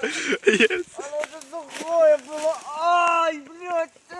yes.